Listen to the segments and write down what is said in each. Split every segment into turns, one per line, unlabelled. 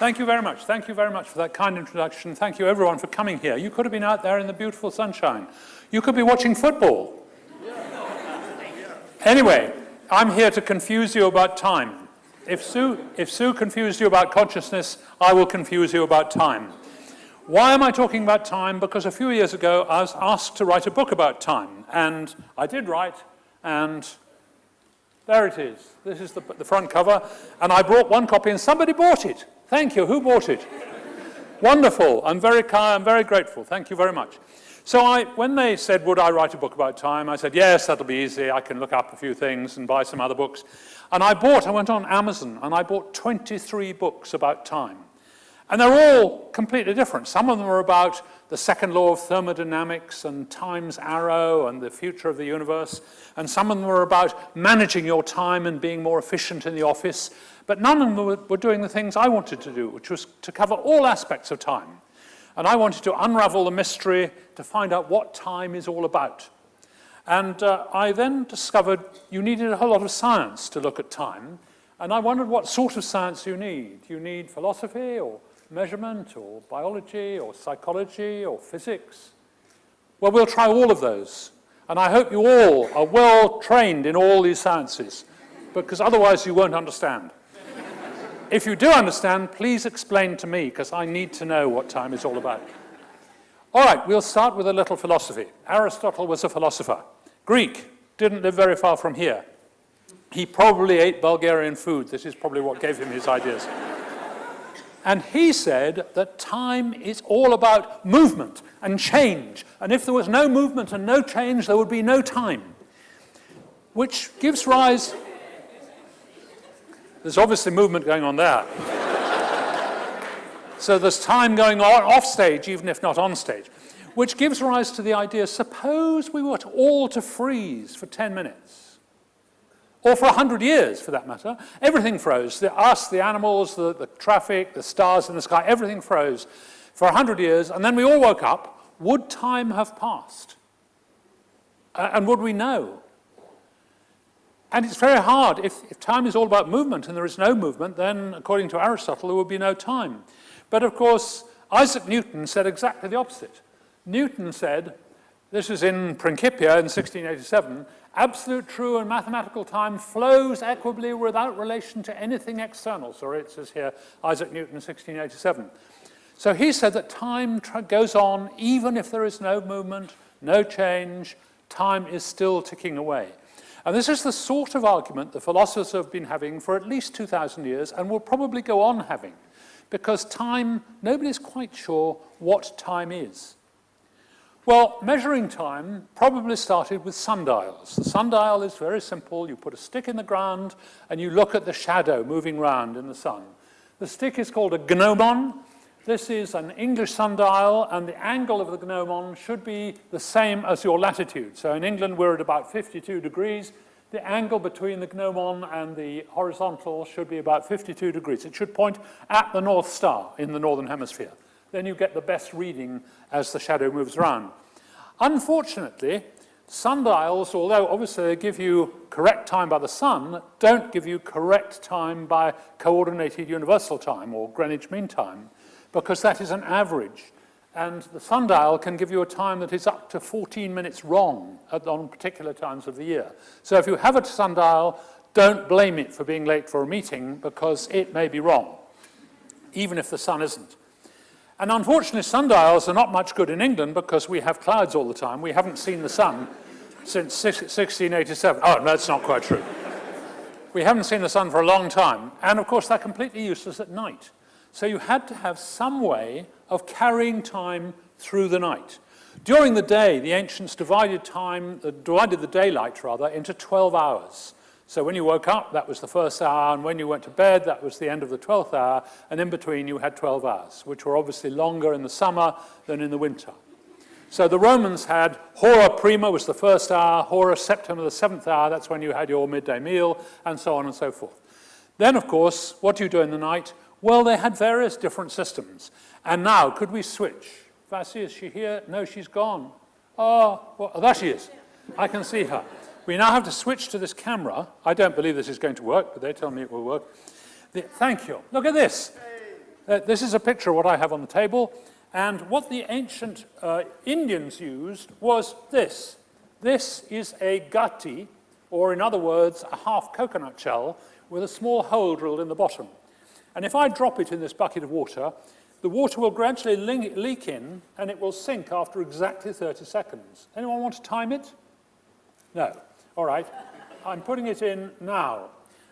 Thank you very much. Thank you very much for that kind introduction. Thank you everyone for coming here. You could have been out there in the beautiful sunshine. You could be watching football. Anyway, I'm here to confuse you about time. If Sue, if Sue confused you about consciousness, I will confuse you about time. Why am I talking about time? Because a few years ago, I was asked to write a book about time. And I did write, and there it is. This is the, the front cover. And I brought one copy, and somebody bought it. Thank you. Who bought it? Wonderful. I'm very. I'm very grateful. Thank you very much. So I, when they said, would I write a book about time, I said, yes, that'll be easy. I can look up a few things and buy some other books. And I bought, I went on Amazon, and I bought 23 books about time. And they're all completely different. Some of them are about the second law of thermodynamics and time's arrow and the future of the universe. And some of them are about managing your time and being more efficient in the office. But none of them were, doing the things I wanted to do, which was to cover all aspects of time. And I wanted to unravel the mystery to find out what time is all about. And uh, I then discovered you needed a whole lot of science to look at time. And I wondered what sort of science you need. You need philosophy or measurement or biology or psychology or physics? Well, we'll try all of those. And I hope you all are well trained in all these sciences, because otherwise you won't understand. If you do understand, please explain to me, because I need to know what time is all about. All right, we'll start with a little philosophy. Aristotle was a philosopher. Greek, didn't live very far from here. He probably ate Bulgarian food. This is probably what gave him his ideas. And he said that time is all about movement and change. And if there was no movement and no change, there would be no time. Which gives rise there's obviously movement going on there. so there's time going on off stage, even if not on stage, which gives rise to the idea, suppose we were to all to freeze for 10 minutes, or for 100 years for that matter, everything froze. The, us, the animals, the, the traffic, the stars in the sky, everything froze for 100 years, and then we all woke up, would time have passed? Uh, and would we know? And it's very hard. If, if time is all about movement and there is no movement, then according to Aristotle, there would be no time. But of course, Isaac Newton said exactly the opposite. Newton said, this is in Principia in 1687, absolute true and mathematical time flows equably without relation to anything external. Sorry, it says here, Isaac Newton, 1687. So he said that time goes on even if there is no movement, no change, time is still ticking away. And this is the sort of argument the philosophers have been having for at least 2,000 years and will probably go on having, because time, nobody's quite sure what time is. Well, measuring time probably started with sundials. The sundial is very simple. You put a stick in the ground and you look at the shadow moving round in the sun. The stick is called a gnomon, this is an English sundial, and the angle of the gnomon should be the same as your latitude. So in England, we're at about 52 degrees. The angle between the gnomon and the horizontal should be about 52 degrees. It should point at the North Star in the Northern Hemisphere. Then you get the best reading as the shadow moves around. Unfortunately, sundials, although obviously they give you correct time by the sun, don't give you correct time by coordinated universal time or Greenwich Mean Time because that is an average. And the sundial can give you a time that is up to 14 minutes wrong at, on particular times of the year. So if you have a sundial, don't blame it for being late for a meeting because it may be wrong, even if the sun isn't. And unfortunately, sundials are not much good in England because we have clouds all the time. We haven't seen the sun since 1687. Oh, no, that's not quite true. We haven't seen the sun for a long time. And of course, they're completely useless at night. So you had to have some way of carrying time through the night. During the day, the ancients divided time, uh, divided the daylight rather, into 12 hours. So when you woke up, that was the first hour, and when you went to bed, that was the end of the 12th hour, and in between you had 12 hours, which were obviously longer in the summer than in the winter. So the Romans had hora prima was the first hour, hora septima the seventh hour, that's when you had your midday meal, and so on and so forth. Then, of course, what do you do in the night? Well, they had various different systems. And now, could we switch? Vasi, is she here? No, she's gone. Oh, well, there she is. I can see her. We now have to switch to this camera. I don't believe this is going to work, but they tell me it will work. The, thank you. Look at this. Uh, this is a picture of what I have on the table. And what the ancient uh, Indians used was this. This is a gatti, or in other words, a half coconut shell with a small hole drilled in the bottom. And if I drop it in this bucket of water, the water will gradually leak in and it will sink after exactly 30 seconds. Anyone want to time it? No. All right. I'm putting it in now.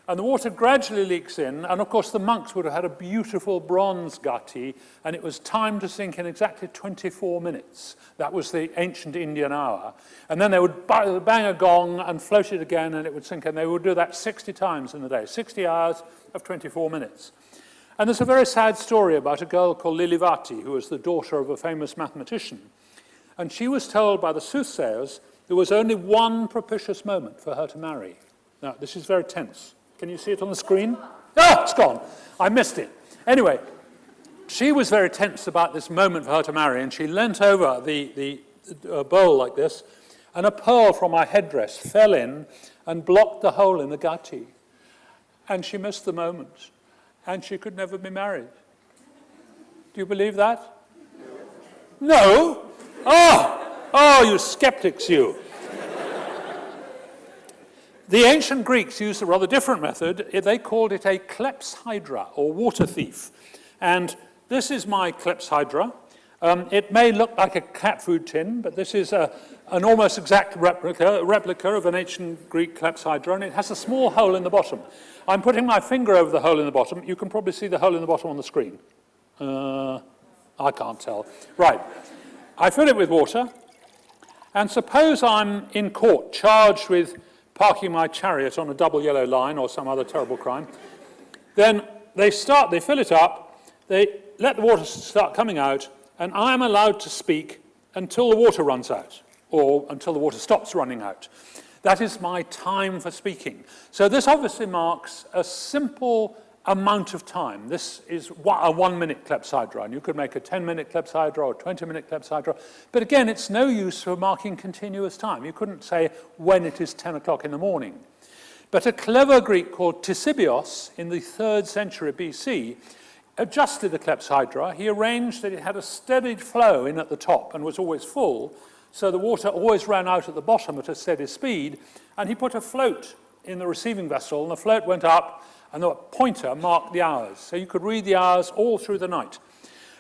And the water gradually leaks in, and of course the monks would have had a beautiful bronze gatti, and it was timed to sink in exactly 24 minutes. That was the ancient Indian hour. And then they would bang a gong and float it again, and it would sink, and they would do that 60 times in the day, 60 hours of 24 minutes. And there's a very sad story about a girl called Lilavati, who was the daughter of a famous mathematician. And she was told by the soothsayers there was only one propitious moment for her to marry. Now, this is very tense. Can you see it on the screen? Oh, it's gone. I missed it. Anyway, she was very tense about this moment for her to marry, and she leant over the, the uh, bowl like this, and a pearl from her headdress fell in and blocked the hole in the gatti. And she missed the moment, and she could never be married. Do you believe that? No? Oh, oh, you skeptics, you. The ancient Greeks used a rather different method. They called it a clepsydra, or water thief. And this is my clepsydra. Um, it may look like a cat food tin, but this is a, an almost exact replica, replica of an ancient Greek clepsydra, and it has a small hole in the bottom. I'm putting my finger over the hole in the bottom. You can probably see the hole in the bottom on the screen. Uh, I can't tell. Right. I fill it with water, and suppose I'm in court charged with parking my chariot on a double yellow line or some other terrible crime. Then they start, they fill it up, they let the water start coming out, and I am allowed to speak until the water runs out, or until the water stops running out. That is my time for speaking. So this obviously marks a simple amount of time. This is a one-minute clepsydra, and you could make a 10-minute clepsydra or a 20-minute clepsydra. But again, it's no use for marking continuous time. You couldn't say when it is 10 o'clock in the morning. But a clever Greek called Ctesibios in the 3rd century BC adjusted the clepsydra. He arranged that it had a steady flow in at the top and was always full, so the water always ran out at the bottom at a steady speed, and he put a float in the receiving vessel, and the float went up and the pointer marked the hours. So you could read the hours all through the night.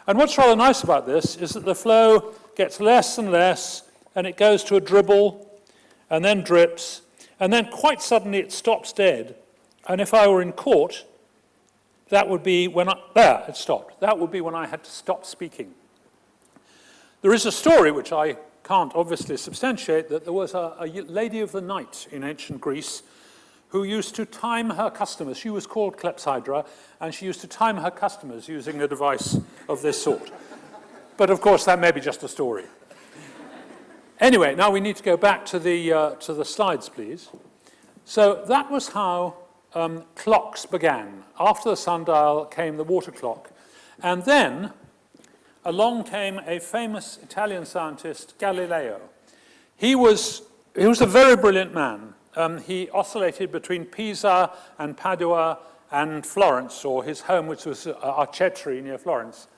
And what's rather nice about this is that the flow gets less and less, and it goes to a dribble, and then drips, and then quite suddenly it stops dead. And if I were in court, that would be when I, there, it stopped. That would be when I had to stop speaking. There is a story which I can't obviously substantiate that there was a, a lady of the night in ancient Greece who used to time her customers. She was called Clepsydra, and she used to time her customers using a device of this sort. But of course, that may be just a story. Anyway, now we need to go back to the, uh, to the slides, please. So that was how um, clocks began. After the sundial came the water clock. And then along came a famous Italian scientist, Galileo. He was, he was a very brilliant man um, he oscillated between Pisa and Padua and Florence, or his home, which was uh, Arcetri near Florence.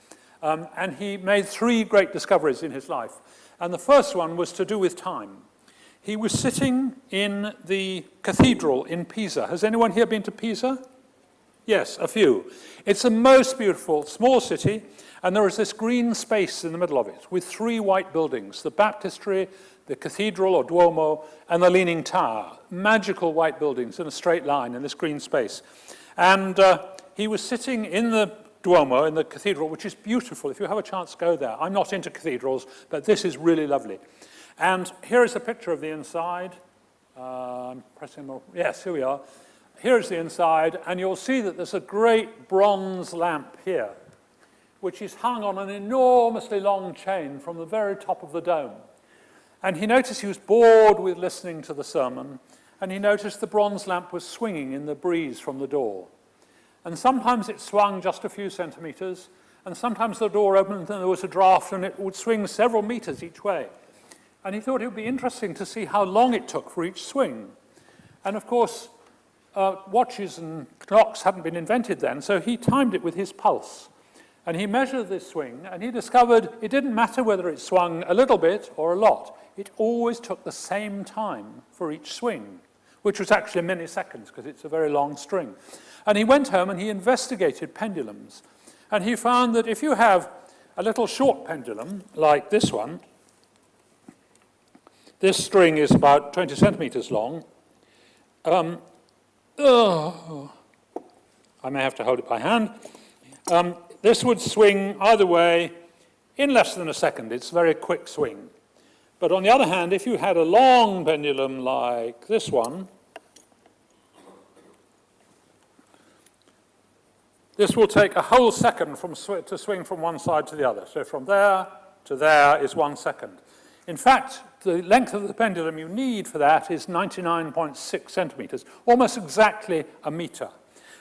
Um, and he made three great discoveries in his life. And the first one was to do with time. He was sitting in the cathedral in Pisa. Has anyone here been to Pisa? Yes, a few. It's a most beautiful small city, and there is this green space in the middle of it with three white buildings, the baptistry, the cathedral or Duomo, and the Leaning Tower, magical white buildings in a straight line in this green space. And uh, he was sitting in the Duomo, in the cathedral, which is beautiful. If you have a chance, go there. I'm not into cathedrals, but this is really lovely. And here is a picture of the inside. Uh, I'm pressing more. Yes, here we are. Here's the inside, and you'll see that there's a great bronze lamp here, which is hung on an enormously long chain from the very top of the dome. And he noticed he was bored with listening to the sermon, and he noticed the bronze lamp was swinging in the breeze from the door. And sometimes it swung just a few centimeters, and sometimes the door opened and there was a draft and it would swing several meters each way. And he thought it would be interesting to see how long it took for each swing. And of course, uh, watches and clocks hadn't been invented then, so he timed it with his pulse. And he measured this swing, and he discovered it didn't matter whether it swung a little bit or a lot. It always took the same time for each swing, which was actually many seconds because it's a very long string. And he went home and he investigated pendulums. And he found that if you have a little short pendulum, like this one, this string is about 20 centimeters long. Um, oh, I may have to hold it by hand. Um, this would swing either way in less than a second. It's a very quick swing. But on the other hand, if you had a long pendulum like this one, this will take a whole second from sw to swing from one side to the other. So from there to there is one second. In fact, the length of the pendulum you need for that is 99.6 centimeters, almost exactly a meter.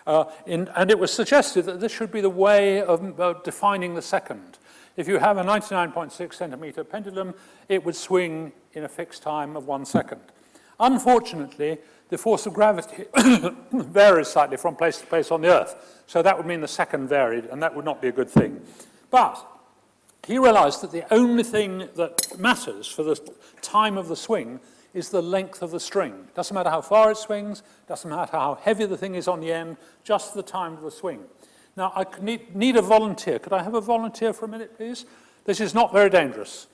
Uh, in, and it was suggested that this should be the way of uh, defining the second. If you have a 99.6 centimeter pendulum, it would swing in a fixed time of one second. Unfortunately, the force of gravity varies slightly from place to place on the Earth. So that would mean the second varied, and that would not be a good thing. But he realized that the only thing that matters for the time of the swing is the length of the string. Doesn't matter how far it swings, doesn't matter how heavy the thing is on the end, just the time of the swing. Now, I need, need a volunteer. Could I have a volunteer for a minute, please? This is not very dangerous.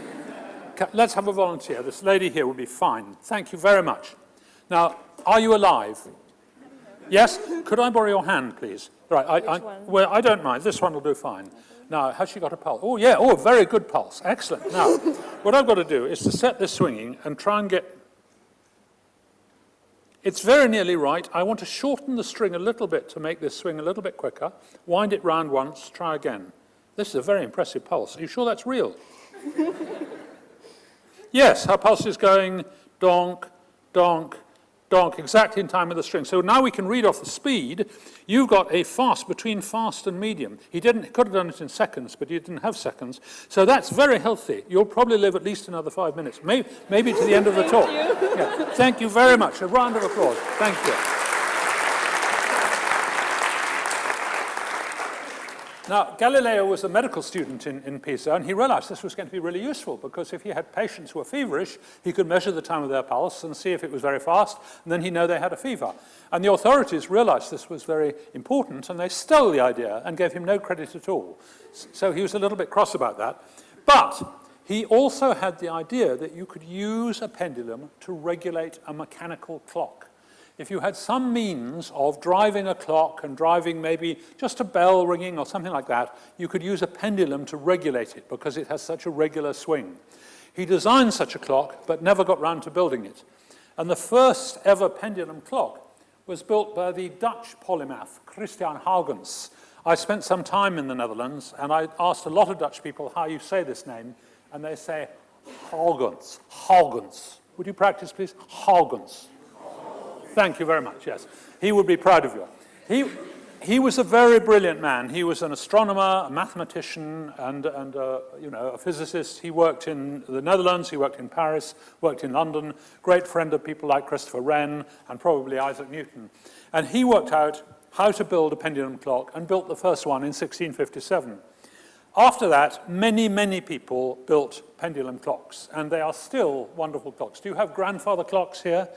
Let's have a volunteer. This lady here will be fine. Thank you very much. Now, are you alive? Yes? Could I borrow your hand, please? Right, I, I, well, I don't mind. This one will do fine. Now, has she got a pulse? Oh, yeah. Oh, very good pulse. Excellent. Now, what I've got to do is to set this swinging and try and get... It's very nearly right. I want to shorten the string a little bit to make this swing a little bit quicker. Wind it round once. Try again. This is a very impressive pulse. Are you sure that's real? yes, her pulse is going donk, donk, donk, exactly in time with the string. So now we can read off the speed. You've got a fast between fast and medium. He didn't, He could have done it in seconds, but he didn't have seconds. So that's very healthy. You'll probably live at least another five minutes, maybe, maybe to the end of the talk. Yeah. Thank you very much. A round of applause. Thank you. Now, Galileo was a medical student in, in Pisa, and he realized this was going to be really useful because if he had patients who were feverish, he could measure the time of their pulse and see if it was very fast, and then he know they had a fever. And the authorities realized this was very important, and they stole the idea and gave him no credit at all. So he was a little bit cross about that. But he also had the idea that you could use a pendulum to regulate a mechanical clock if you had some means of driving a clock and driving maybe just a bell ringing or something like that, you could use a pendulum to regulate it because it has such a regular swing. He designed such a clock, but never got round to building it. And the first ever pendulum clock was built by the Dutch polymath, Christian Huygens. I spent some time in the Netherlands, and I asked a lot of Dutch people how you say this name, and they say Huygens, Huygens. Would you practice, please? Huygens. Thank you very much, yes. He would be proud of you. He, he was a very brilliant man. He was an astronomer, a mathematician, and, and uh, you know, a physicist. He worked in the Netherlands, he worked in Paris, worked in London, great friend of people like Christopher Wren and probably Isaac Newton. And he worked out how to build a pendulum clock and built the first one in 1657. After that, many, many people built pendulum clocks, and they are still wonderful clocks. Do you have grandfather clocks here?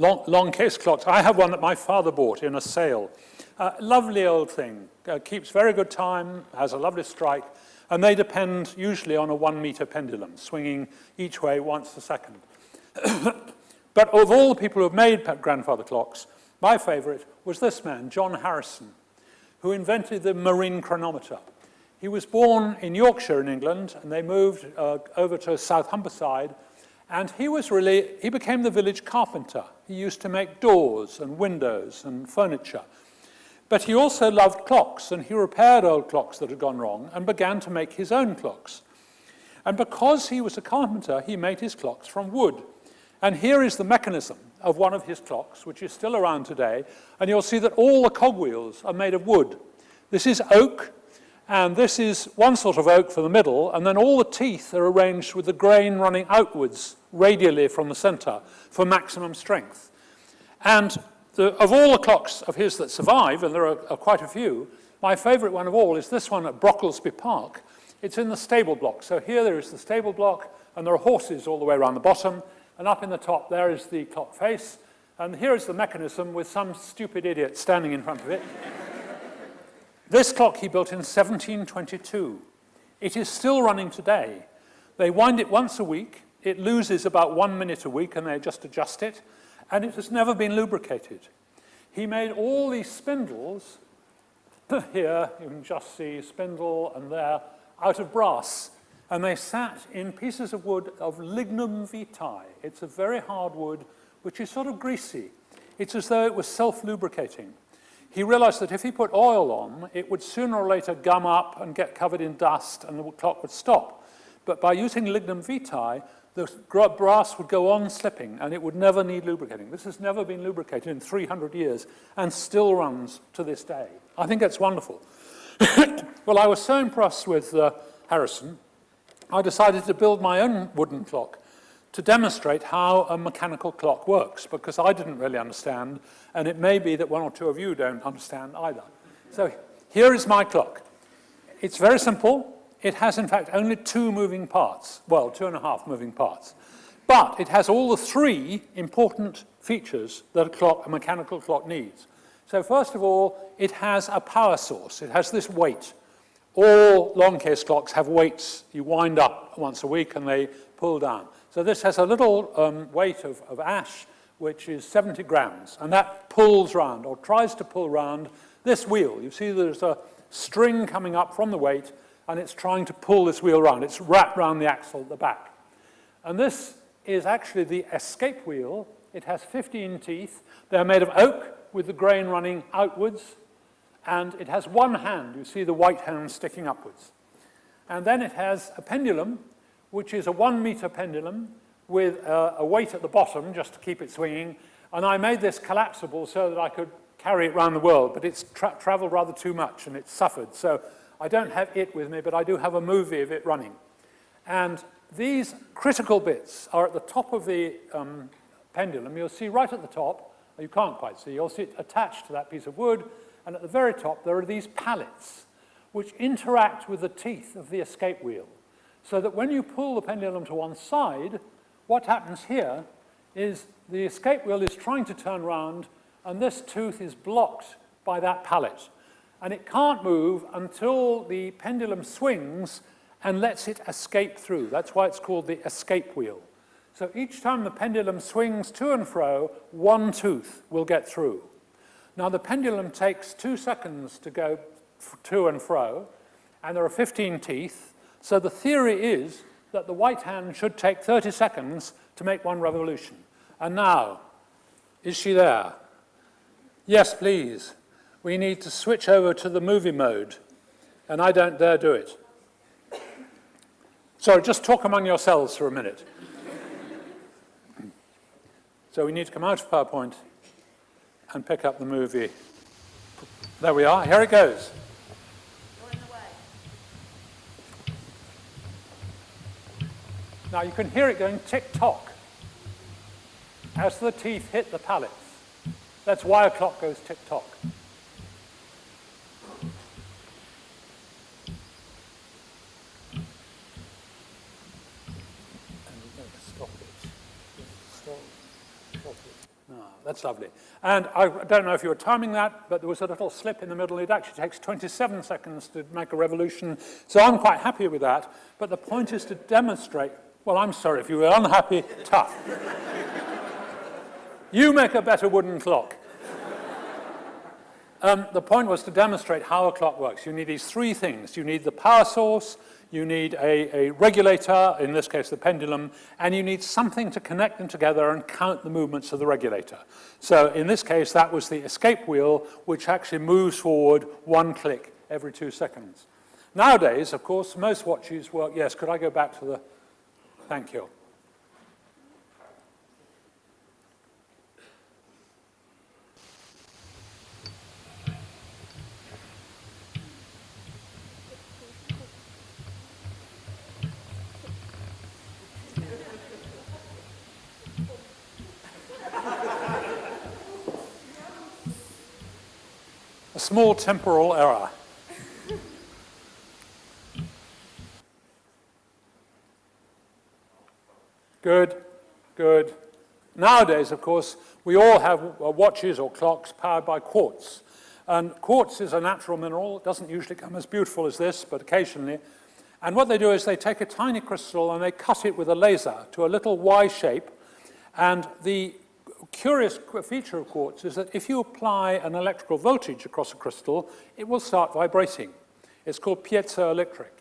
Long, long case clocks. I have one that my father bought in a sale. Uh, lovely old thing, uh, keeps very good time, has a lovely strike, and they depend usually on a one meter pendulum, swinging each way once a second. but of all the people who have made grandfather clocks, my favorite was this man, John Harrison, who invented the marine chronometer. He was born in Yorkshire in England, and they moved uh, over to South Humberside and he was really, he became the village carpenter. He used to make doors and windows and furniture. But he also loved clocks, and he repaired old clocks that had gone wrong and began to make his own clocks. And because he was a carpenter, he made his clocks from wood. And here is the mechanism of one of his clocks, which is still around today, and you'll see that all the cogwheels are made of wood. This is oak, and this is one sort of oak for the middle, and then all the teeth are arranged with the grain running outwards radially from the center for maximum strength. And the, of all the clocks of his that survive, and there are, are quite a few, My favourite one of all is this one at Brocklesby Park. It's in the stable block. So here there is the stable block, and there are horses all the way around the bottom, and up in the top there is the clock face, and here is the mechanism with some stupid idiot standing in front of it. This clock he built in 1722. It is still running today. They wind it once a week, it loses about one minute a week, and they just adjust it, and it has never been lubricated. He made all these spindles, here you can just see spindle and there, out of brass. And they sat in pieces of wood of lignum vitae. It's a very hard wood, which is sort of greasy. It's as though it was self-lubricating. He realized that if he put oil on, it would sooner or later gum up and get covered in dust and the clock would stop. But by using lignum vitae, the brass would go on slipping and it would never need lubricating. This has never been lubricated in 300 years and still runs to this day. I think that's wonderful. well, I was so impressed with uh, Harrison, I decided to build my own wooden clock to demonstrate how a mechanical clock works, because I didn't really understand, and it may be that one or two of you don't understand either. So here is my clock. It's very simple. It has, in fact, only two moving parts. Well, two and a half moving parts. But it has all the three important features that a clock, a mechanical clock needs. So first of all, it has a power source. It has this weight. All long case clocks have weights. You wind up once a week and they pull down. So this has a little um, weight of, of ash, which is 70 grams, and that pulls round, or tries to pull round, this wheel. You see there's a string coming up from the weight, and it's trying to pull this wheel round. It's wrapped around the axle at the back. And this is actually the escape wheel. It has 15 teeth. They're made of oak with the grain running outwards, and it has one hand. You see the white hand sticking upwards. And then it has a pendulum, which is a one meter pendulum with a, a weight at the bottom just to keep it swinging. And I made this collapsible so that I could carry it around the world, but it's tra traveled rather too much and it's suffered. So I don't have it with me, but I do have a movie of it running. And these critical bits are at the top of the um, pendulum. You'll see right at the top, you can't quite see, you'll see it attached to that piece of wood, and at the very top there are these pallets which interact with the teeth of the escape wheel. So that when you pull the pendulum to one side, what happens here is the escape wheel is trying to turn round and this tooth is blocked by that pallet and it can't move until the pendulum swings and lets it escape through. That's why it's called the escape wheel. So each time the pendulum swings to and fro, one tooth will get through. Now the pendulum takes two seconds to go to and fro, and there are 15 teeth, so the theory is that the white hand should take 30 seconds to make one revolution. And now, is she there? Yes, please we need to switch over to the movie mode, and I don't dare do it. So just talk among yourselves for a minute. so we need to come out of PowerPoint and pick up the movie. There we are, here it goes. Now you can hear it going tick-tock as the teeth hit the pallets. That's why a clock goes tick-tock. Ah, that's lovely. And I don't know if you were timing that, but there was a little slip in the middle. It actually takes 27 seconds to make a revolution. So I'm quite happy with that. But the point is to demonstrate, well, I'm sorry, if you were unhappy, tough. you make a better wooden clock. Um, the point was to demonstrate how a clock works. You need these three things. You need the power source, you need a, a, regulator, in this case the pendulum, and you need something to connect them together and count the movements of the regulator. So in this case, that was the escape wheel, which actually moves forward one click every two seconds. Nowadays, of course, most watches work, yes, could I go back to the, thank you. A small temporal error. Good, good. Nowadays, of course, we all have uh, watches or clocks powered by quartz. And quartz is a natural mineral. It doesn't usually come as beautiful as this, but occasionally. And what they do is they take a tiny crystal and they cut it with a laser to a little Y shape. And the curious feature of quartz is that if you apply an electrical voltage across a crystal, it will start vibrating. It's called piezoelectric.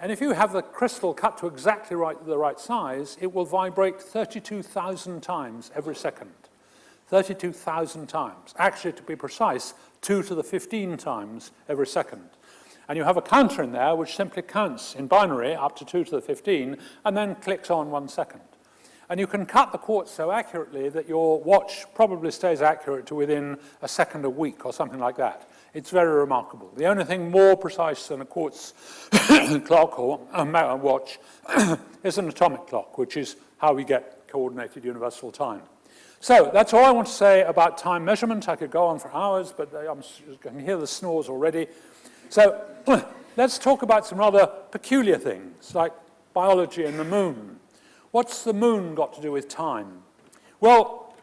And if you have the crystal cut to exactly right, the right size, it will vibrate 32,000 times every second. 32,000 times. Actually, to be precise, 2 to the 15 times every second. And you have a counter in there which simply counts in binary up to 2 to the 15 and then clicks on one second. And you can cut the quartz so accurately that your watch probably stays accurate to within a second a week or something like that. It's very remarkable. The only thing more precise than a quartz clock or a watch is an atomic clock, which is how we get coordinated universal time. So that's all I want to say about time measurement. I could go on for hours, but I'm, I can hear the snores already. So let's talk about some rather peculiar things, like biology and the moon. What's the moon got to do with time? Well,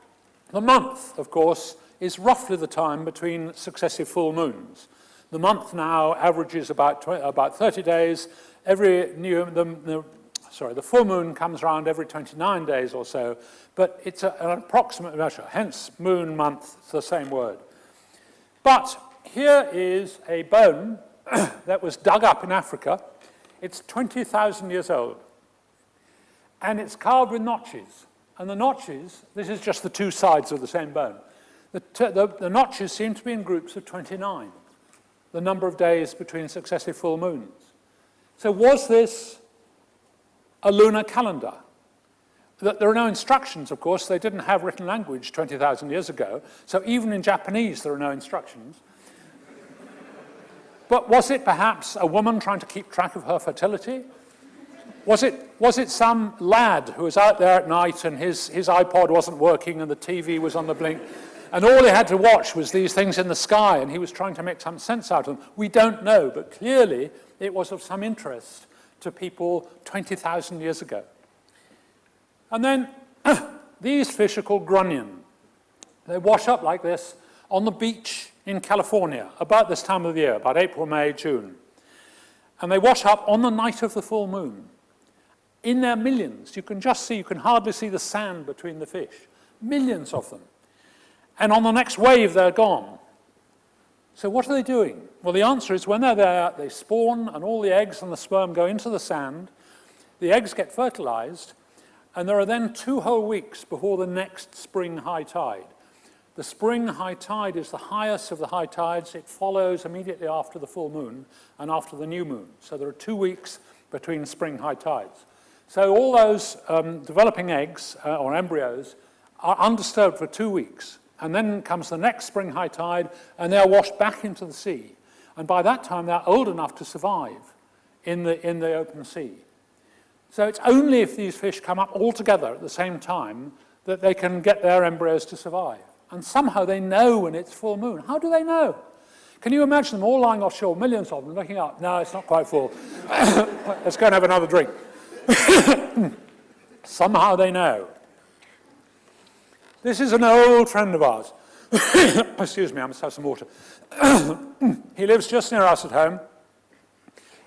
the month, of course, is roughly the time between successive full moons. The month now averages about, about 30 days. Every new, the, the, sorry, the full moon comes around every 29 days or so, but it's a, an approximate measure, hence moon, month, it's the same word. But here is a bone that was dug up in Africa. It's 20,000 years old and it's carved with notches. And the notches, this is just the two sides of the same bone. The, the, the, notches seem to be in groups of 29, the number of days between successive full moons. So was this a lunar calendar? There are no instructions, of course. They didn't have written language 20,000 years ago. So even in Japanese, there are no instructions. but was it perhaps a woman trying to keep track of her fertility? Was it, was it some lad who was out there at night and his, his iPod wasn't working and the TV was on the blink and all he had to watch was these things in the sky and he was trying to make some sense out of them? We don't know, but clearly it was of some interest to people 20,000 years ago. And then these fish are called grunion. They wash up like this on the beach in California about this time of the year, about April, May, June. And they wash up on the night of the full moon in their millions. You can just see, you can hardly see the sand between the fish. Millions of them. And on the next wave, they're gone. So what are they doing? Well, the answer is when they're there, they spawn and all the eggs and the sperm go into the sand. The eggs get fertilized, and there are then two whole weeks before the next spring high tide. The spring high tide is the highest of the high tides. It follows immediately after the full moon and after the new moon. So there are two weeks between spring high tides. So all those um, developing eggs uh, or embryos are undisturbed for two weeks. And then comes the next spring high tide, and they're washed back into the sea. And by that time, they're old enough to survive in the, in the open sea. So it's only if these fish come up all together at the same time that they can get their embryos to survive. And somehow they know when it's full moon. How do they know? Can you imagine them all lying offshore, millions of them, looking up? No, it's not quite full. Let's go and have another drink. Somehow they know. This is an old friend of ours. Excuse me, I must have some water. he lives just near us at home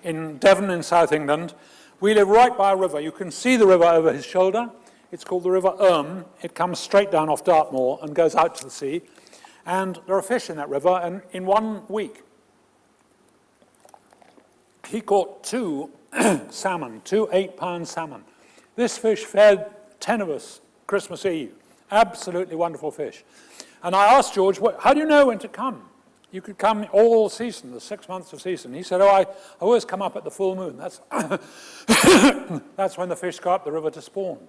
in Devon in South England. We live right by a river. You can see the river over his shoulder. It's called the River Erm. It comes straight down off Dartmoor and goes out to the sea. And there are fish in that river, and in one week, he caught two salmon, two eight-pound salmon. This fish fed 10 of us Christmas Eve. Absolutely wonderful fish. And I asked George, how do you know when to come? You could come all season, the six months of season. He said, oh, I, I always come up at the full moon. That's, that's when the fish go up the river to spawn.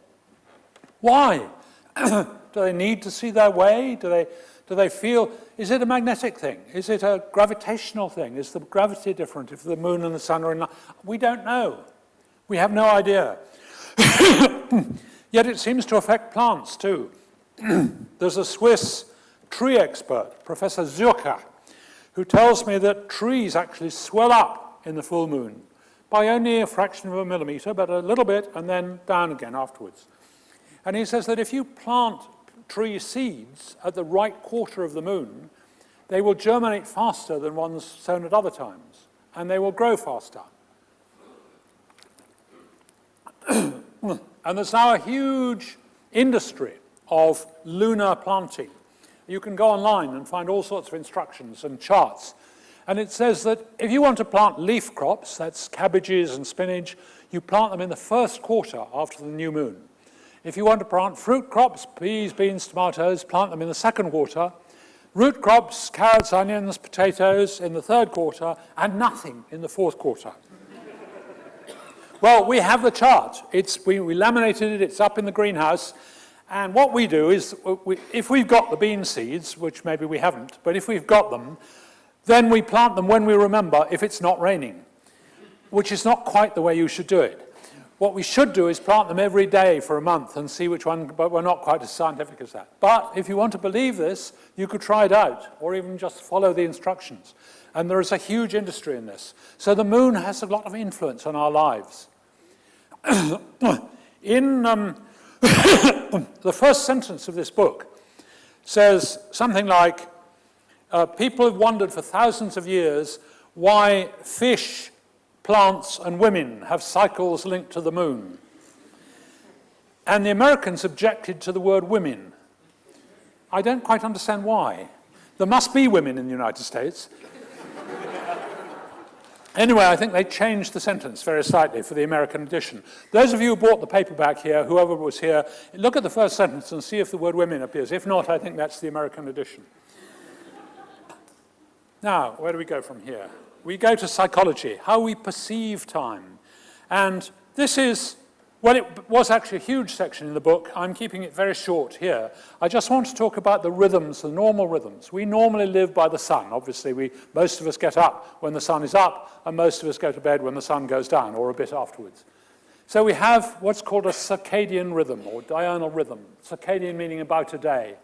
Why? do they need to see their way? Do they, do they feel, is it a magnetic thing? Is it a gravitational thing? Is the gravity different if the moon and the sun are in line? We don't know. We have no idea. Yet it seems to affect plants too. There's a Swiss tree expert, Professor Zürcher, who tells me that trees actually swell up in the full moon by only a fraction of a millimeter, but a little bit, and then down again afterwards. And he says that if you plant tree seeds at the right quarter of the moon, they will germinate faster than ones sown at other times, and they will grow faster. and there's now a huge industry of lunar planting. You can go online and find all sorts of instructions and charts. And it says that if you want to plant leaf crops, that's cabbages and spinach, you plant them in the first quarter after the new moon. If you want to plant fruit crops, peas, beans, tomatoes, plant them in the second quarter. Root crops, carrots, onions, potatoes in the third quarter, and nothing in the fourth quarter. well, we have the chart. It's, we, we laminated it, it's up in the greenhouse, and what we do is, we, if we've got the bean seeds, which maybe we haven't, but if we've got them, then we plant them when we remember if it's not raining, which is not quite the way you should do it. What we should do is plant them every day for a month and see which one, but we're not quite as scientific as that. But if you want to believe this, you could try it out, or even just follow the instructions. And there is a huge industry in this. So the moon has a lot of influence on our lives. in um, the first sentence of this book says something like, uh, people have wondered for thousands of years why fish plants and women have cycles linked to the moon. And the Americans objected to the word women. I don't quite understand why. There must be women in the United States. Anyway, I think they changed the sentence very slightly for the American edition. Those of you who bought the paperback here, whoever was here, look at the first sentence and see if the word women appears. If not, I think that's the American edition. Now, where do we go from here? we go to psychology, how we perceive time. And this is, well, it was actually a huge section in the book. I'm keeping it very short here. I just want to talk about the rhythms, the normal rhythms. We normally live by the sun. Obviously, we, most of us get up when the sun is up, and most of us go to bed when the sun goes down, or a bit afterwards. So we have what's called a circadian rhythm, or diurnal rhythm. Circadian meaning about a day.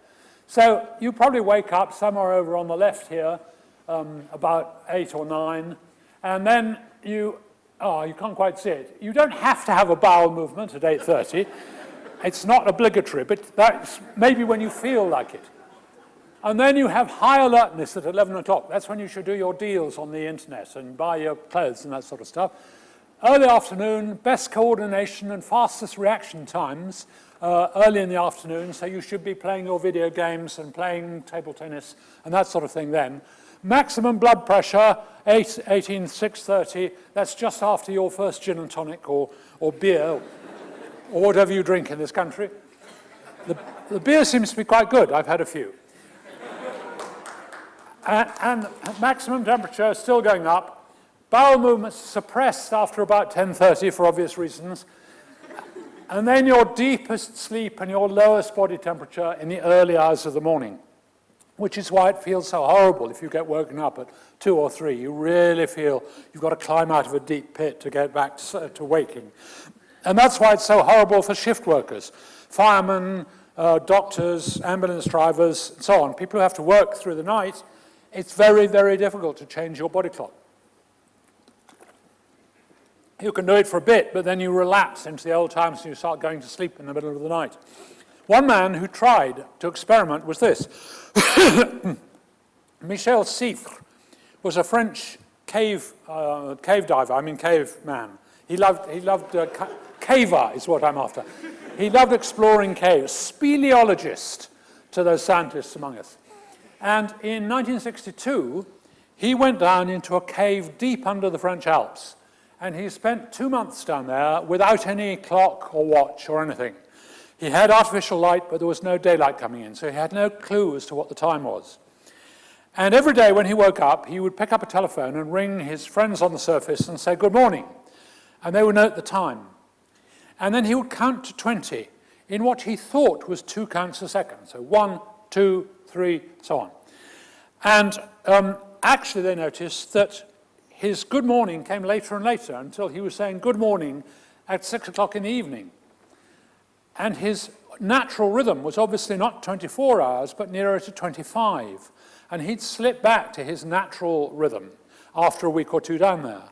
So you probably wake up somewhere over on the left here, um, about eight or nine, and then you, oh, you can't quite see it. You don't have to have a bowel movement at 8.30. it's not obligatory, but that's maybe when you feel like it. And then you have high alertness at 11 o'clock. That's when you should do your deals on the internet and buy your clothes and that sort of stuff. Early afternoon, best coordination and fastest reaction times uh, early in the afternoon, so you should be playing your video games and playing table tennis and that sort of thing then. Maximum blood pressure, 8, 18, 630, that's just after your first gin and tonic or, or beer, or whatever you drink in this country. The, the beer seems to be quite good. I've had a few. and, and maximum temperature is still going up. Bowel movements suppressed after about 10.30 for obvious reasons. And then your deepest sleep and your lowest body temperature in the early hours of the morning which is why it feels so horrible if you get woken up at two or three. You really feel you've got to climb out of a deep pit to get back to, to waking. And that's why it's so horrible for shift workers, firemen, uh, doctors, ambulance drivers, and so on. People who have to work through the night, it's very, very difficult to change your body clock. You can do it for a bit, but then you relapse into the old times and you start going to sleep in the middle of the night. One man who tried to experiment was this. Michel Siffre was a French cave, uh, cave diver, I mean cave man. He loved, he loved uh, ca caver is what I'm after. He loved exploring caves, speleologist to those scientists among us. And in 1962, he went down into a cave deep under the French Alps. And he spent two months down there without any clock or watch or anything. He had artificial light, but there was no daylight coming in, so he had no clue as to what the time was. And every day when he woke up, he would pick up a telephone and ring his friends on the surface and say, good morning. And they would note the time. And then he would count to 20 in what he thought was two counts a second. So one, two, three, so on. And um, actually they noticed that his good morning came later and later until he was saying good morning at six o'clock in the evening. And his natural rhythm was obviously not 24 hours, but nearer to 25. And he'd slip back to his natural rhythm after a week or two down there.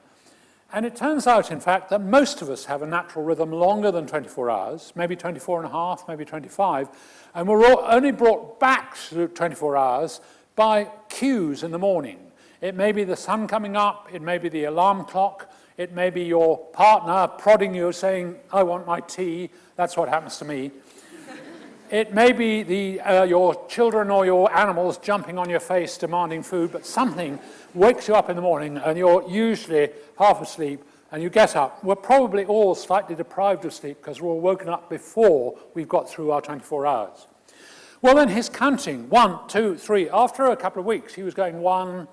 And it turns out, in fact, that most of us have a natural rhythm longer than 24 hours, maybe 24 and a half, maybe 25, and we're only brought back to 24 hours by cues in the morning. It may be the sun coming up, it may be the alarm clock, it may be your partner prodding you saying, I want my tea, that's what happens to me. it may be the, uh, your children or your animals jumping on your face demanding food, but something wakes you up in the morning and you're usually half asleep and you get up. We're probably all slightly deprived of sleep because we're all woken up before we've got through our 24 hours. Well, then he's counting one, two, three. After a couple of weeks, he was going one,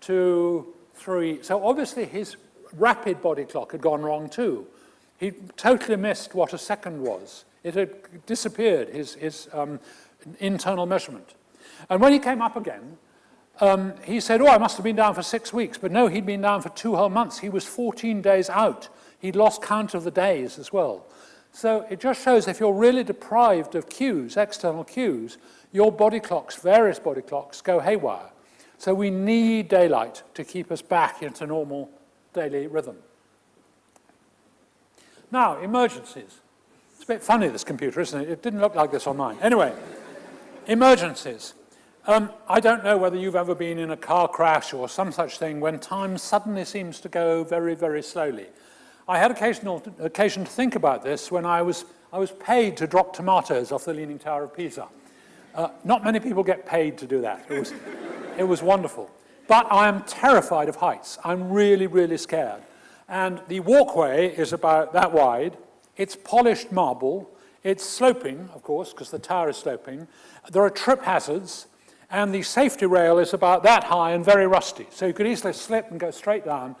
two, three. So obviously his rapid body clock had gone wrong too. He totally missed what a second was. It had disappeared, his, his um, internal measurement. And when he came up again, um, he said, oh, I must have been down for six weeks. But no, he'd been down for two whole months. He was 14 days out. He'd lost count of the days as well. So it just shows if you're really deprived of cues, external cues, your body clocks, various body clocks, go haywire. So we need daylight to keep us back into normal daily rhythm. Now, emergencies. It's a bit funny, this computer, isn't it? It didn't look like this on mine. Anyway, emergencies. Um, I don't know whether you've ever been in a car crash or some such thing when time suddenly seems to go very, very slowly. I had occasional, occasion to think about this when I was, I was paid to drop tomatoes off the Leaning Tower of Pisa. Uh, not many people get paid to do that. It was, it was wonderful. But I am terrified of heights. I'm really, really scared. And the walkway is about that wide. It's polished marble. It's sloping, of course, because the tower is sloping. There are trip hazards and the safety rail is about that high and very rusty. So you could easily slip and go straight down.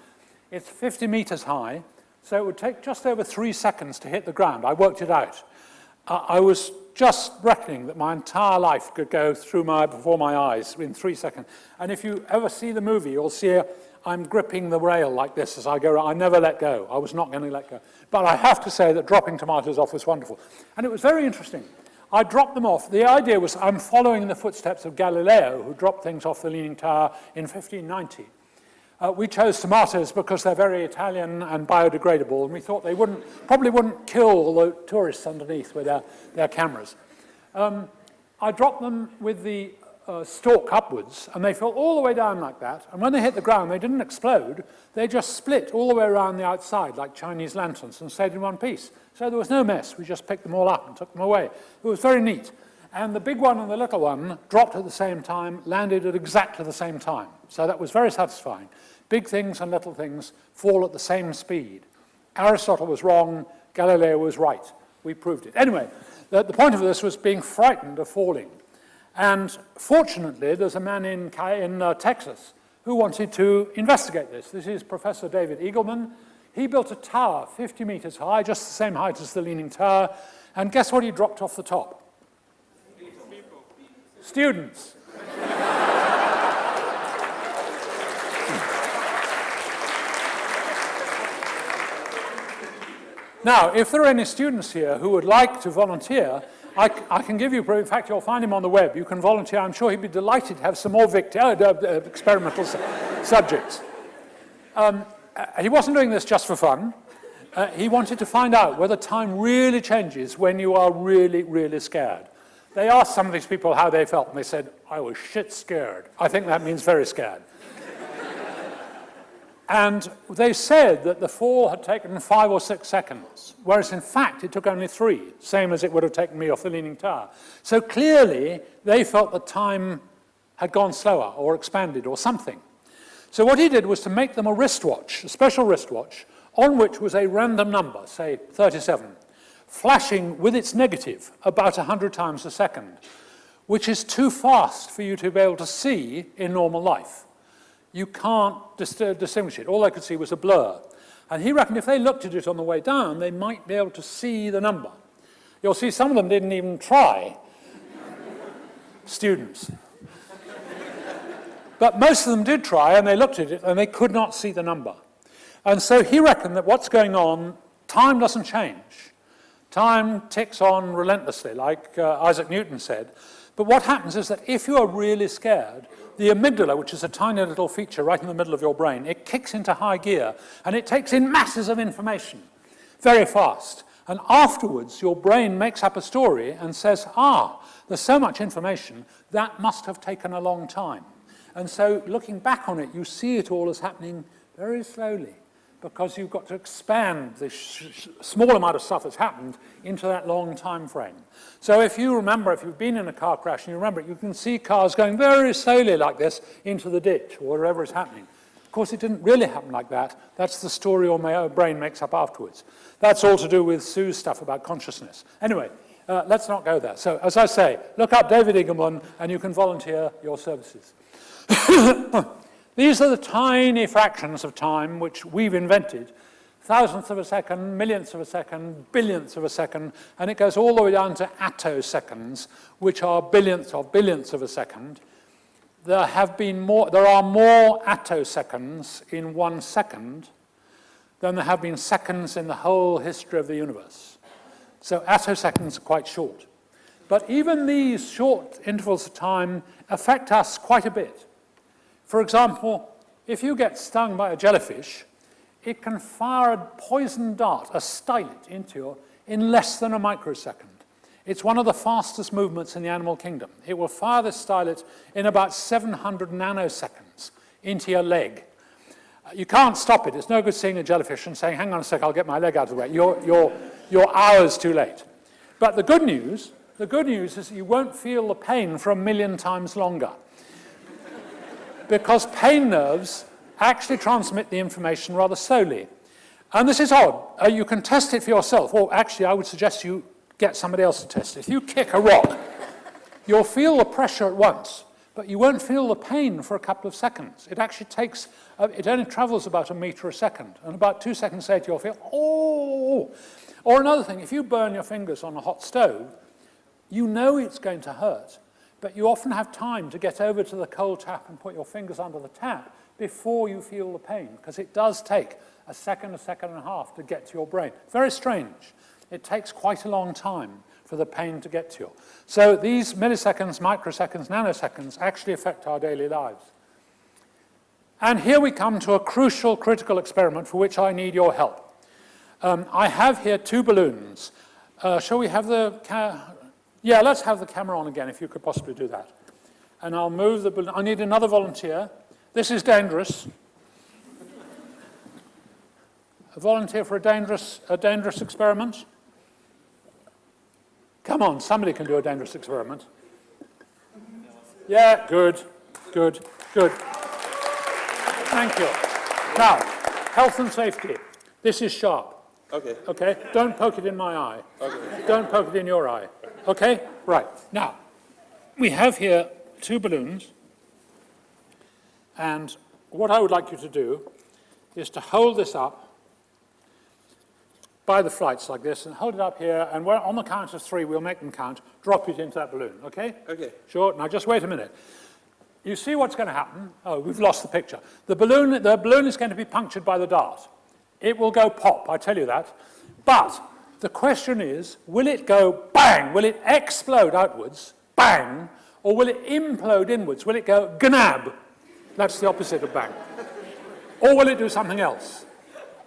It's 50 meters high, so it would take just over three seconds to hit the ground. I worked it out. Uh, I was just reckoning that my entire life could go through my, before my eyes in three seconds. And if you ever see the movie, you'll see I'm gripping the rail like this as I go around. I never let go. I was not going to let go. But I have to say that dropping tomatoes off was wonderful. And it was very interesting. I dropped them off. The idea was I'm following the footsteps of Galileo, who dropped things off the Leaning Tower in 1590. Uh, we chose tomatoes because they're very Italian and biodegradable, and we thought they wouldn't, probably wouldn't kill the tourists underneath with their, their cameras. Um, I dropped them with the uh, stalk upwards, and they fell all the way down like that. And when they hit the ground, they didn't explode. They just split all the way around the outside like Chinese lanterns and stayed in one piece. So there was no mess. We just picked them all up and took them away. It was very neat. And the big one and the little one dropped at the same time, landed at exactly the same time. So that was very satisfying. Big things and little things fall at the same speed. Aristotle was wrong, Galileo was right. We proved it. Anyway, the, the point of this was being frightened of falling. And fortunately, there's a man in, in uh, Texas who wanted to investigate this. This is Professor David Eagleman. He built a tower 50 meters high, just the same height as the Leaning Tower, and guess what he dropped off the top? Students. now, if there are any students here who would like to volunteer, I, I, can give you, in fact, you'll find him on the web. You can volunteer. I'm sure he'd be delighted to have some more uh, uh, experimental su subjects. Um, uh, he wasn't doing this just for fun. Uh, he wanted to find out whether time really changes when you are really, really scared. They asked some of these people how they felt, and they said, I was shit scared. I think that means very scared. and they said that the fall had taken five or six seconds, whereas in fact it took only three, same as it would have taken me off the Leaning Tower. So clearly they felt that time had gone slower or expanded or something. So what he did was to make them a wristwatch, a special wristwatch, on which was a random number, say 37, flashing with its negative about 100 times a second, which is too fast for you to be able to see in normal life. You can't dis uh, distinguish it. All I could see was a blur. And he reckoned if they looked at it on the way down, they might be able to see the number. You'll see some of them didn't even try. Students. But most of them did try, and they looked at it, and they could not see the number. And so he reckoned that what's going on, time doesn't change. Time ticks on relentlessly, like uh, Isaac Newton said. But what happens is that if you are really scared, the amygdala, which is a tiny little feature right in the middle of your brain, it kicks into high gear and it takes in masses of information very fast. And afterwards, your brain makes up a story and says, ah, there's so much information, that must have taken a long time. And so looking back on it, you see it all as happening very slowly because you've got to expand the small amount of stuff that's happened into that long time frame. So if you remember, if you've been in a car crash and you remember it, you can see cars going very slowly like this into the ditch or wherever is happening. Of course, it didn't really happen like that. That's the story your brain makes up afterwards. That's all to do with Sue's stuff about consciousness. Anyway, uh, let's not go there. So, as I say, look up David Eagleman and you can volunteer your services. These are the tiny fractions of time which we've invented. Thousandths of a second, millionths of a second, billionths of a second, and it goes all the way down to attoseconds, which are billionths of billionths of a second. There have been more, there are more attoseconds in one second than there have been seconds in the whole history of the universe. So attoseconds are quite short. But even these short intervals of time affect us quite a bit. For example, if you get stung by a jellyfish, it can fire a poison dart, a stylet, into you in less than a microsecond. It's one of the fastest movements in the animal kingdom. It will fire the stylet in about 700 nanoseconds into your leg. Uh, you can't stop it. It's no good seeing a jellyfish and saying, hang on a sec, I'll get my leg out of the way. You're, you're, you're hours too late. But the good news, the good news is you won't feel the pain for a million times longer. Because pain nerves actually transmit the information rather slowly. And this is odd. Uh, you can test it for yourself. Or actually, I would suggest you get somebody else to test it. If you kick a rock, you'll feel the pressure at once but you won't feel the pain for a couple of seconds. It actually takes, uh, it only travels about a meter a second, and about two seconds later you'll feel, oh! Or another thing, if you burn your fingers on a hot stove, you know it's going to hurt, but you often have time to get over to the cold tap and put your fingers under the tap before you feel the pain, because it does take a second, a second and a half to get to your brain. Very strange. It takes quite a long time for the pain to get to you. So these milliseconds, microseconds, nanoseconds actually affect our daily lives. And here we come to a crucial, critical experiment for which I need your help. Um, I have here two balloons. Uh, shall we have the... yeah, let's have the camera on again, if you could possibly do that. And I'll move the balloon. I need another volunteer. This is dangerous. A volunteer for a dangerous, a dangerous experiment? Come on, somebody can do a dangerous experiment. Yeah, good, good, good. Thank you. Now, health and safety. This is sharp.
Okay.
Okay? Don't poke it in my eye.
Okay.
Don't poke it in your eye. Okay? Right. Now, we have here two balloons. And what I would like you to do is to hold this up by the flights like this and hold it up here and on the count of three, we'll make them count, drop it into that balloon, okay?
Okay.
Sure, now just wait a minute. You see what's going to happen? Oh, we've lost the picture. The balloon, the balloon is going to be punctured by the dart. It will go pop, I tell you that. But the question is, will it go bang? Will it explode outwards, bang? Or will it implode inwards? Will it go gnab? That's the opposite of bang. Or will it do something else?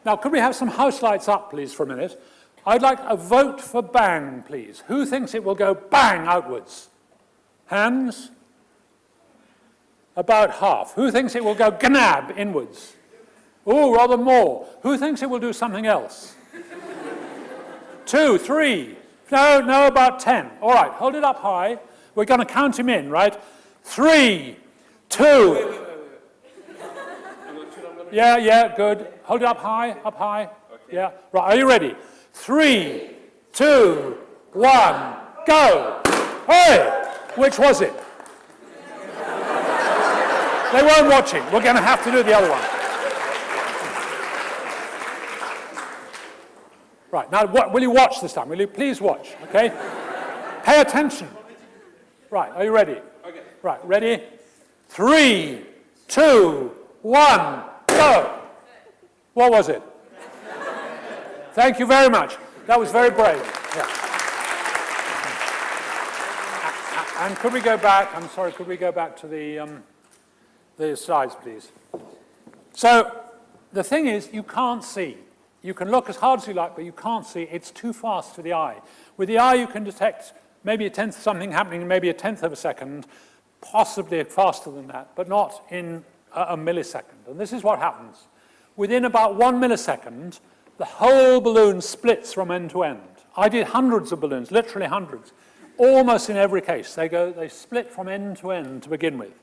Now, could we have some house lights up, please, for a minute? I'd like a vote for bang, please. Who thinks it will go bang outwards? Hands? About half. Who thinks it will go gnab inwards? Oh, rather more. Who thinks it will do something else? Two, three. No, no, about ten. All right, hold it up high. We're going to count him in, right? Three, two. Yeah, yeah, good. Hold it up high, up high. Okay. Yeah, right, are you ready? Three, two, one, go. Hey, which was it? they weren't watching. We're going to have to do the other one. Right, now what, will you watch this time? Will you please watch, okay? Pay attention. Right, are you ready?
Okay.
Right, ready? Three, two, one. Go. What was it? Thank you very much. That was very brave. Yeah. And could we go back, I'm sorry, could we go back to the, um, the slides, please? So the thing is, you can't see. You can look as hard as you like, but you can't see. It's too fast for the eye. With the eye, you can detect maybe a tenth something happening in maybe a tenth of a second, possibly faster than that, but not in a, a millisecond. And this is what happens. Within about one millisecond, the whole balloon splits from end to end. I did hundreds of balloons, literally hundreds. Almost in every case, they go, they split from end to end to begin with.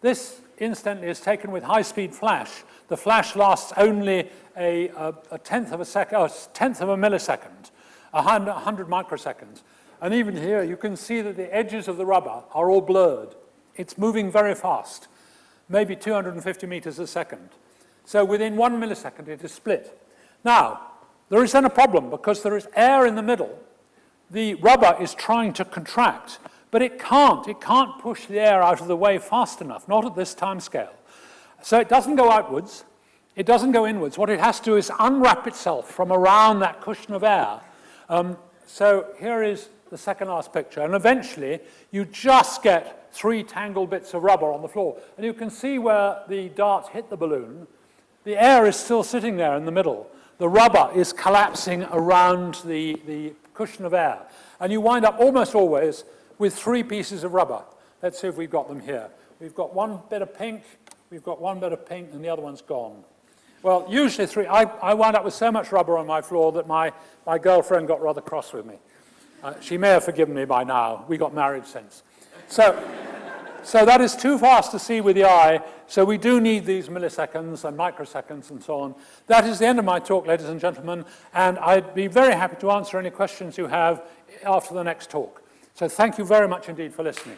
This, incidentally, is taken with high-speed flash. The flash lasts only a, a, a tenth of a second, oh, a tenth of a millisecond, a hundred microseconds. And even here, you can see that the edges of the rubber are all blurred. It's moving very fast, maybe 250 meters a second. So within one millisecond, it is split. Now, there is then a problem because there is air in the middle. The rubber is trying to contract, but it can't. It can't push the air out of the way fast enough, not at this time scale. So it doesn't go outwards. It doesn't go inwards. What it has to do is unwrap itself from around that cushion of air. Um, so here is the second last picture. And eventually, you just get three tangled bits of rubber on the floor. And you can see where the dart hit the balloon. The air is still sitting there in the middle the rubber is collapsing around the, the cushion of air. And you wind up almost always with three pieces of rubber. Let's see if we've got them here. We've got one bit of pink, we've got one bit of pink, and the other one's gone. Well, usually three. I, I wound up with so much rubber on my floor that my, my girlfriend got rather cross with me. Uh, she may have forgiven me by now. We got married since. So so that is too fast to see with the eye, so we do need these milliseconds and microseconds and so on. That is the end of my talk, ladies and gentlemen, and I'd be very happy to answer any questions you have after the next talk. So thank you very much indeed for listening.